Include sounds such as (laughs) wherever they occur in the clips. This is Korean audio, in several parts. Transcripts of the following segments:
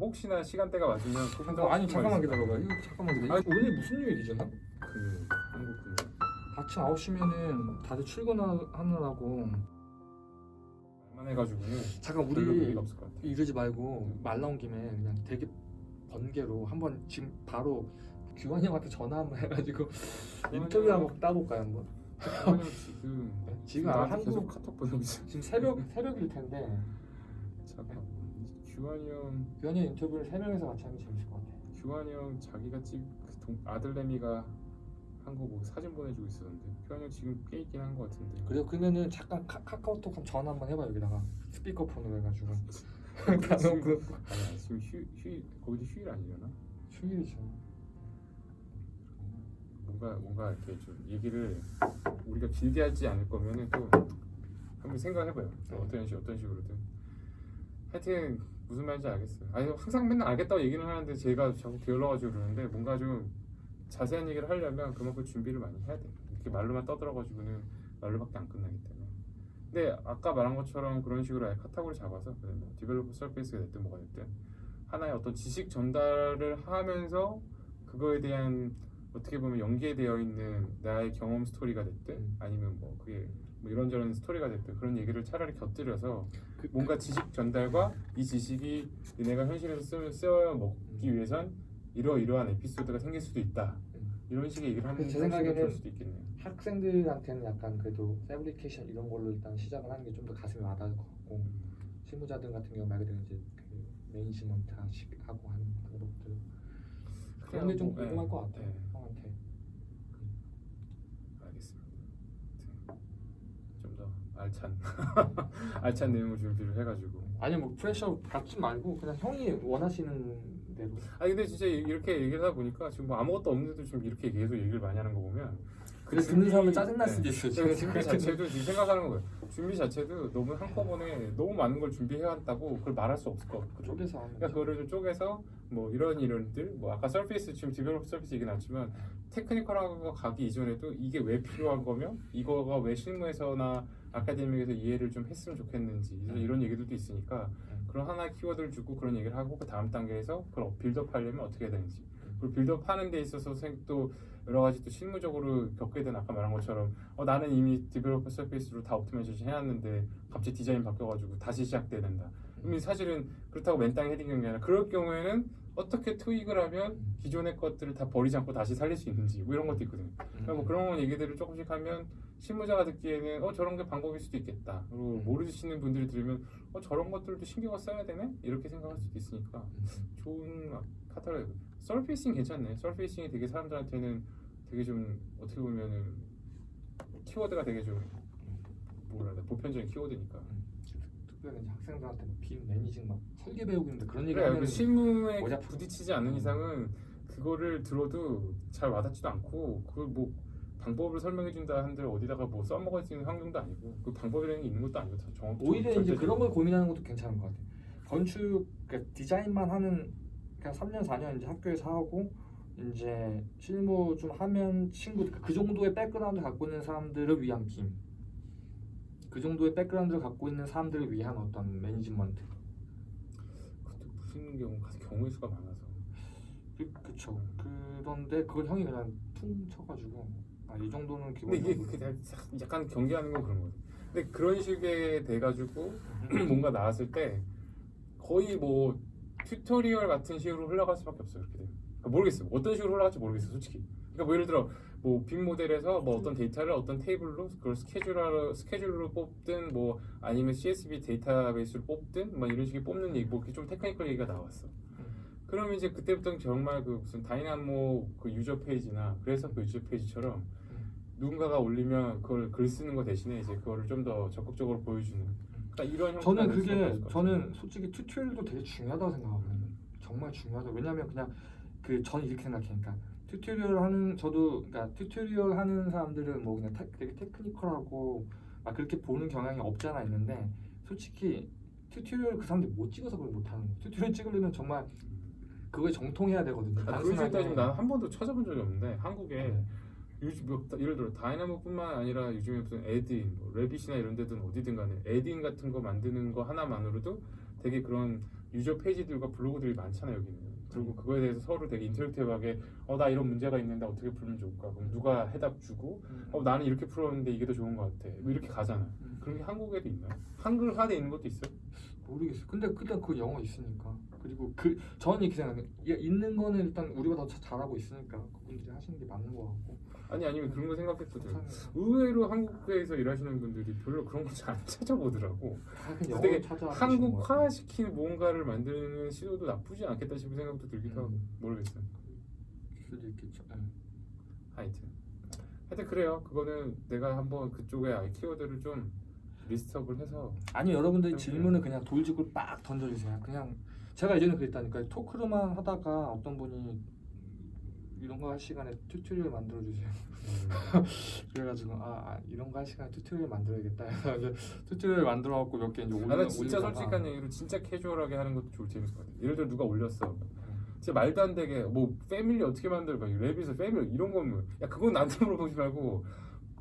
혹시나 시간대가 맞으면 꼭 잠깐 아니 잠깐만. 기다려봐. 이거 잠깐만 기다려. 아니, 오늘 무슨 요일이잖아? 그 한국 그 아침 9시면은 다들 출근하느라고 말만 해가지고는 잠깐 우리. 이러지 말고 말 나온 김에 그냥 되게 번개로 한번 지금 바로 규환이 형한테 전화 한번 해가지고 인터뷰 한번 따볼까요 한번? 지금 지금 나한테 한국- 카톡 보내고. 지금 새벽 새벽일 텐데 잠깐 규환이 형 규환이 형 인터뷰를 세 명이서 같이 하면 재밌을 것 같아. 규환이 형 자기가 찍그 동- 아들내미가 한 거 보고 사진 보내주고 있었는데 규환이 형 지금 꽤 있긴 한 거 같은데. 그래요 그러면은 잠깐 카, 카카오톡 한번 전화 한번 해봐 여기다가 스피커폰으로 해가지고 (laughs) 다 놓고 아니야 지금 휴, 휴 거기도 휴일 아니려나? 휴일이죠. 뭔가 뭔가 이렇게 좀 얘기를 우리가 길게 하지 않을 거면은 또 한번 생각해봐요. 또 어떤 식 어떤 식으로든. 하여튼 무슨 말인지 알겠어요. 아니 항상 맨날 알겠다고 얘기는 하는데 제가 자꾸 게을러가지고 그러는데 뭔가 좀 자세한 얘기를 하려면 그만큼 준비를 많이 해야 돼. 이렇게 말로만 떠들어가지고는 말로밖에 안 끝나기 때문에. 근데 아까 말한 것처럼 그런 식으로 아예 카테고리 잡아서 뭐 developable surface가 됐든 뭐가 됐든 하나의 어떤 지식 전달을 하면서 그거에 대한 어떻게 보면 연계되어 있는 나의 경험 스토리가 됐든 음. 아니면 뭐 그게 뭐 이런저런 스토리가 됐든 그런 얘기를 차라리 곁들여서 그, 뭔가 지식 전달과 이 지식이 내가 현실에서 쓰, 쓰여 먹기 음. 위해선 이러이러한 에피소드가 생길 수도 있다 음. 이런 식의 얘기를 하면 제 생각에는 될 수도 있겠네요 학생들한테는 약간 그래도 패브리케이션 이런 걸로 일단 시작을 하는 게 좀 더 가슴에 와닿을 것 같고 실무자들 같은 경우 말 그대로 이제 그 매니지먼트 하고 하는 방법들 그런 게좀 뭐, 궁금할 예, 것 같아 예. 형한테 알겠습니다. 좀 더 알찬 (laughs) 알찬 내용을 준비를 해가지고. 아니 뭐 pressure 받지 말고 그냥 형이 원하시는 대로 아 근데 진짜 이렇게 얘기를 하다 보니까 지금 뭐 아무것도 없는데도 지금 이렇게 계속 얘기를 많이 하는 거 보면 그래 준비- 듣는 사람은 짜증날 네. 수도 있어 그 준비 자체도 지금 생각하는 거예요. 준비 자체도 너무 한꺼번에 너무 많은 걸 준비해왔다고 그걸 말할 수 없을 것 같거든요. 쪼개서 그러니까. 그거를 좀 쪼개서 뭐 이런 이런들 뭐 아까 surface 지금 developable surface 얘기 나왔지만 technical한 거 가기 이전에도 이게 왜 필요한 거며 이거가 왜 실무에서나 아카데미에서 이해를 좀 했으면 좋겠는지 이런- 얘기들도 있으니까 음. 그런 하나의 키워드를 주고 그런 얘기를 하고 그 다음 단계에서 그걸 build up 하려면 어떻게 해야 되는지 그리고 build up 하는 데 있어서 생- 또 여러 가지 또 실무적으로 겪게 된 아까 말한 것처럼 어, 나는 이미 developable surface로 다 optimization 해놨는데 갑자기 디자인 바뀌어가지고 다시 시작돼야 된다 그러면 사실은 그렇다고 맨땅에 헤딩하는 게 아니라 그럴 경우에는 어떻게 트윅을 하면 기존의 것들을 다 버리지 않고 다시 살릴 수 있는지 뭐 이런 것도 있거든요. 그러니까 뭐 그런 얘기들을 조금씩 하면 실무자가 듣기에는 어 저런 게 방법일 수도 있겠다. 그리고 음. 모르시는 분들이 들으면 어 저런 것들도 신경을 써야 되네 이렇게 생각할 수도 있으니까 음. 좋은 카탈로그. 서페이싱 괜찮네. 서페이싱이 되게 사람들한테는 되게 좀 어떻게 보면은 키워드가 되게 좀 뭐라 해야 돼 보편적인 키워드니까. 특별히 이제 학생들한테 뭐 BIM managing 막 설계 배우고 있는데 그런 얘기 하면 그 실무에 부딪히지 않는 음. 이상은 그거를 들어도 잘 와닿지도 않고 그걸 뭐 방법을 설명해 준다 한들 어디다가 뭐 써먹을 수 있는 환경도 아니고 그 방법이라는 게 있는 것도 아니고 다 정확 오히려 이제. 그런 걸 고민하는 것도 괜찮은 것 같아. 건축 그러니까 디자인만 하는 그냥 3년 4년 이제 학교에서 하고 이제 실무 좀 하면 친구 그 정도의 백그라운드 갖고 있는 사람들을 위한 BIM. 그 정도의 백그라운드를 갖고 있는 사람들을 위한 어떤 매니지먼트. 그것도 무슨 경우 경우의 수가 많아서 그, 그쵸. 그런데 그걸 형이 그냥 퉁 쳐가지고 아 이 정도는 근데 이게 기본적으로 그 약간- 약간 경계하는 건 그런 거죠. 근데 그런 식의 돼가지고 (clears throat) 뭔가 나왔을 때 거의 뭐 tutorial 같은 식으로 흘러갈 수밖에 없어요. 이렇게 되면 그러니까 모르겠어요. 어떤 식으로 흘러갈지 모르겠어요. 솔직히. 그러니까 뭐 예를 들어 뭐 BIM 모델에서 뭐 어떤 데이터를 어떤 테이블로 그걸 스케줄로 스케줄로 뽑든 뭐 아니면 CSV 데이터베이스로 뽑든 뭐 이런 식의 뽑는 얘기 뭐 이렇게 좀 technical 얘기가 나왔어. 그러면 이제 그때부터는 정말 그 무슨 Dynamo 그 user page나 그래서 그 user page처럼 누군가가 올리면 그걸 글 쓰는 거 대신에 이제 그거를 좀 더 적극적으로 보여주는 그러니까 이런 저는 그게 저는. 솔직히 tutorial도 되게 중요하다고 생각하거든요. 정말 중요하다. 왜냐면 그냥 그 전 이렇게 생각하니까 tutorial 하는 저도 그러니까 tutorial 하는 사람들은 뭐 그냥 테, 되게 technical하고 막 그렇게 보는 경향이 없잖아 있는데 솔직히 tutorial 그 사람들이 못 찍어서 그걸 못 하는 거예요. tutorial 찍으려면 정말 그거에 정통해야 되거든요. 아, 그런 따지면 나는 한 번도 찾아본 적이 없는데 한국에 네. 요즘 뭐, 예를 들어 Dynamo뿐만 아니라 요즘에 무슨 add-in, 뭐 Revit이나 이런 데든 어디든 간에 add-in 같은 거 만드는 거 하나만으로도 되게 그런 유저 페이지들과 블로그들이 많잖아요 여기는 그리고 음. 그거에 대해서 서로 되게 인터랙티브하게 어 나 이런 문제가 있는데 어떻게 풀면 좋을까 그럼 누가 해답 주고 어 나는 이렇게 풀었는데 이게 더 좋은 것 같아 뭐 이렇게 가잖아 음. 그런 게 한국에도 있나요? 한글화돼 있는 것도 있어요? 모르겠어요. 근데 일단 그 영어 있으니까 그리고 그 저는 이렇게 생각해요. 야, 있는 거는 일단 우리가 더 자- 잘하고 있으니까 그분들이 하시는 게 맞는 것 같고. 아니 아니면 그런 거 생각했거든. 의외로 한국에서 일하시는 분들이 별로 그런 거 잘 안 찾아보더라고 되게 찾아. 한국화시키는 뭔가를 만드는 시도도 나쁘지 않겠다 싶은 생각도 들기도 하고 음. 모르겠어요 수도 있겠죠. 예. 하여튼 하여튼 그래요 그거는 내가 한번 그쪽에 키워드를 좀 list up을 해서 아니 여러분들 좀 질문을 그냥 돌직구를 빡 던져주세요. 그냥 제가 예전에 그랬다니까요. 토크로만 하다가 어떤 분이 이런 거 할 시간에 tutorial 만들어 주세요. (laughs) 그래가지고 아, 아, 이런 거 할 시간에 tutorial 만들어야겠다. 해서 이제 tutorial 만들어 갖고 몇 개 이제 올려. 나는 진짜 솔직한 얘기로 진짜 캐주얼하게 하는 것도 좋을 재밌을 것 같아 예를 들어 누가 올렸어 음. 진짜 말도 안 되게 뭐 family 어떻게 만들어 막 Revit에서 family 이런 거면 야 그건 나한테 물어보지 말고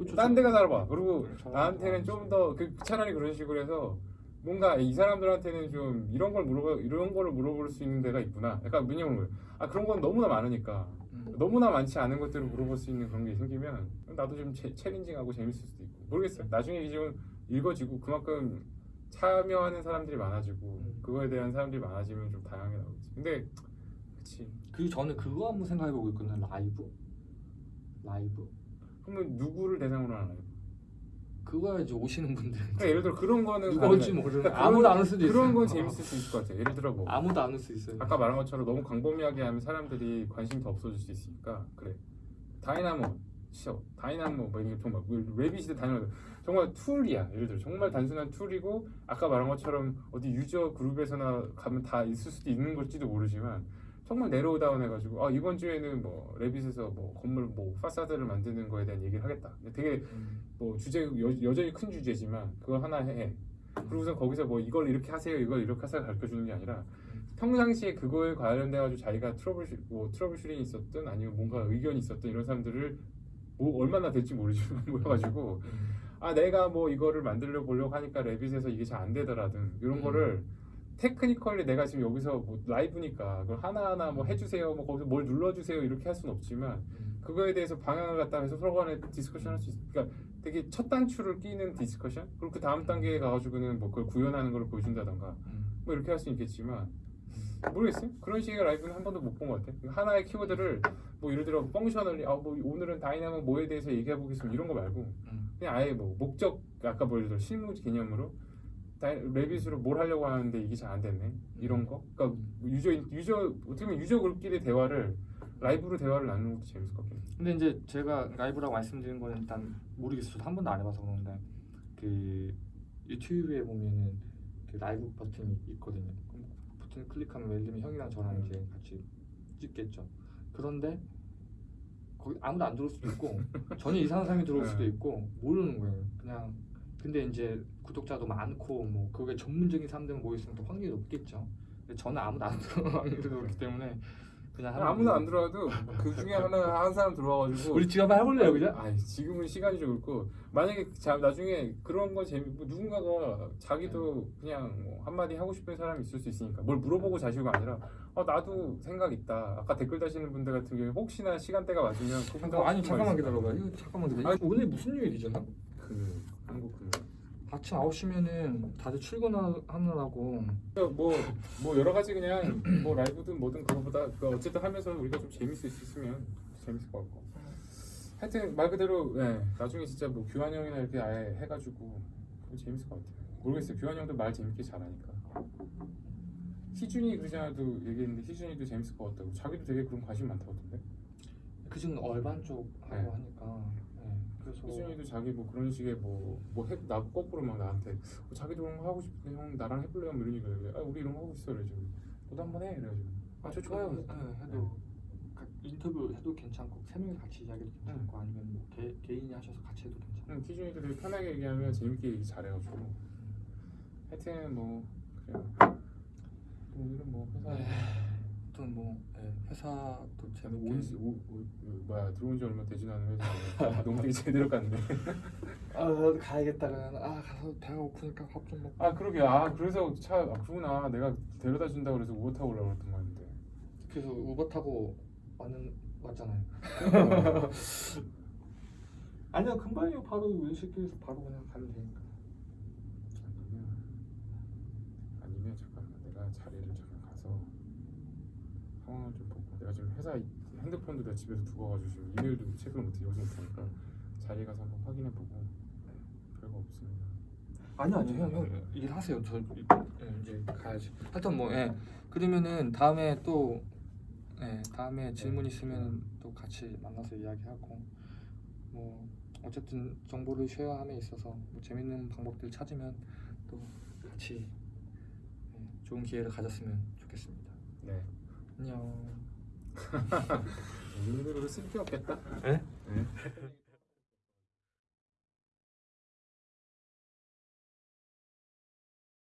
그쵸, 딴 데가 찾아봐 그리고 저- 나한테는 좀 더 그 차라리 그런 식으로 해서 뭔가 이 사람들한테는 좀 이런 걸 물어봐 이런 거를 물어볼 수 있는 데가 있구나 약간 왜냐면 아 그런 건 너무나 많으니까 음. 너무나 많지 않은 것들을 물어볼 수 있는 그런 게 생기면 나도 좀 체, 챌린징하고 재밌을 수도 있고 모르겠어요 나중에 이제 좀 읽어지고 그만큼 참여하는 사람들이 많아지고 음. 그거에 대한 사람들이 많아지면 좀 다양하게 나오겠지 근데 그치 그리고 저는 그거 한번 생각해보고 있거든요. 라이브. 라이브. 그러면 누구를 대상으로 하나요? 그거야 이제 오시는 분들. 그러니까 예를 들어 그런 거는 누가. 올지 모르는. 그러니까 아무도 안 올 수도 있어요. 그런 건 재밌을 수 있을 것 같아 예를 들어 뭐 아무도 안 올 수 있어요. 아까 말한 것처럼 너무 광범위하게 하면 사람들이 관심 더 없어질 수 있으니까 그래 Dynamo 치어 Dynamo 뭐 이게 정말 Revit 시대 Dynamo 정말 tool이야 예를 들어 정말 단순한 tool이고 아까 말한 것처럼 어디 user group에서나 가면 다 있을 수도 있는 걸지도 모르지만 정말 narrow down 해가지고 아 이번 주에는 뭐 Revit에서 뭐 건물 뭐 파사드를 만드는 거에 대한 얘기를 하겠다 되게 음. 뭐 주제 여, 여전히 큰 주제지만 그거 하나 해 그리고선 거기서 뭐 이걸 이렇게 하세요 이걸 이렇게 하세요 가르쳐 주는 게 아니라 평상시에 그거에 관련돼 가지고 자기가 trouble shoo, 뭐 trouble shooting이 있었든 아니면 뭔가 의견이 있었든 이런 사람들을 뭐 얼마나 될지 모르지만 (laughs) 모여가지고 음. 아 내가 뭐 이거를 만들려 보려고 하니까 Revit에서 이게 잘 안 되더라든 이런 음. 거를 technically 내가 지금 여기서 뭐 라이브니까 그걸 하나하나 뭐 해주세요 뭐 거기서 뭘 눌러주세요 이렇게 할 수는 없지만 음. 그거에 대해서 방향을 갖다 해서 서로 간에 discussion 할 수 있어. 그러니까 되게 첫 단추를 끼는 discussion? 그리고 그 다음 단계에 가가지고는 뭐 그걸 구현하는 걸 보여준다던가 음. 뭐 이렇게 할 수 있겠지만 모르겠어요. 그런 식의 라이브는 한 번도 못 본 것 같아. 하나의 키워드를 뭐 예를 들어 functionally 아 뭐 오늘은 Dynamo 뭐에 대해서 얘기해 보겠습니다 이런 거 말고 음. 그냥 아예 뭐 목적 아까 뭐 예를 들어 실무 개념으로 Revit으로 뭘 하려고 하는데 이게 잘 안 됐네 이런 거. 그러니까 유저 유저 어떻게 보면 user group끼리 대화를 라이브로 대화를 나누는 것도 재밌을 것 해. 근데 이제 제가 라이브라고 말씀드린 거는 일단 모르겠어요. 저도 한 번도 안 해봐서 그런데 그 유튜브에 보면은 그 라이브 버튼이 있거든요. 그럼 버튼 클릭하면 예를 들면 형이랑 저랑 음. 이제 같이 찍겠죠. 그런데 거기 아무도 안 들어올 수도 있고 전혀 이상한 사람이 들어올 수도 네. 있고 모르는 거예요. 그냥 근데 이제 구독자도 많고 뭐 그게 전문적인 사람들 모여 있으면 또 확률이 높겠죠. 근데 저는 아무도 안 확률이 높기 (laughs) 때문에 그냥 아무나. 안 들어와도 그 중에 하나 한 사람 들어와가지고 우리 지금 한번 해볼래요, 그냥? 아니 지금은 시간이 좀 그렇고 만약에 자, 나중에 그런 거 재미 뭐 누군가가 자기도 그냥 뭐 한마디 하고 싶은 사람이 있을 수 있으니까 뭘 물어보고 자시고 아니라 어 나도 생각 있다 아까 댓글 다시는 분들 같은 경우에 혹시나 시간대가 맞으면 하고 아니 잠깐만? 기다려봐. 이거 잠깐만 기다려. 아니, 오늘 무슨 요일이잖아? 그 한국 그 아침 9시면은 다들 출근하느라고. 뭐, 뭐 여러 가지 그냥 뭐 라이브든 뭐든 그거보다 그 어쨌든 하면서 우리가 좀 재밌을 수 있으면 재밌을 것 같고. 하여튼 말 그대로 예, 나중에 진짜 뭐 규환 형이나 이렇게 아예 해가지고 재밌을 것 같아요. 모르겠어요. 규환 형도 말 재밌게 잘하니까. 희준이 그러잖아도 얘기했는데 희준이도 재밌을 것 같다고. 자기도 되게 그런 관심 많다던데? 그중 얼반 쪽 하고 네. 하니까. 네. 그래서 희준이도 자기 뭐 그런 식의 뭐뭐나 거꾸로 막 나한테 어, 자기도 그런 거 하고 싶은데 형 나랑 해볼래요? 뭐 이런 얘기를 해. 아 우리 이런 거 하고 있어. 그래가지고 너도 한번 해. 그래가지고. 아저 좋아요. 네, 해도 가- 인터뷰 해도 괜찮고 세 명이 같이 이야기도 괜찮고 아니면 뭐 개, 개인이 하셔서 같이 해도 괜찮고. 응, 희준이도 되게 편하게 얘기하면 재밌게 얘기 잘해가지고. 하여튼 뭐 그래요. 오늘은 뭐 회사 네. 아무튼 뭐 예, 회사도 재밌게 온, 오, 오, 뭐야 들어온 지 얼마 되지 않은 회사인데 너무 되게 제대로 갔네. 아 가야겠다 그러면 아 가서 배가 고프니까 밥 좀 먹고. 아 그러게. 아 그래서 차 아, 그구나. 내가 데려다 준다 고 그래서 우버 타고 오려고 그랬던 말인데. 그래서 우버 타고 왔는 왔잖아요. (laughs) (laughs) 아니야 금방이요. 바로 왼실길에서 바로 그냥 가면 되니까 아니면 아니면 잠깐만 내가 자리를 잠깐 가서 상황을 좀 보고 내가 지금 회사 이- 핸드폰도 내가 집에서 두고 가지고 지금 이메일도 체크를 못해 여기서 못하니까 자리에 가서 한번 확인해 보고. 별거 없습니다. 아니요 아니요. 형, 형 일하세요. 저 예, 이제 가야지. 하여튼 뭐 예. 그러면은 다음에 또 예, 다음에 질문 있으면 또 같이 만나서 이야기하고. 뭐 어쨌든 정보를 쉐어함에 있어서 뭐 재밌는 방법들 찾으면 또 같이 예, 좋은 기회를 가졌으면 좋겠습니다. 네. 안녕 우리들은 쓸게 없겠다. 예? 네.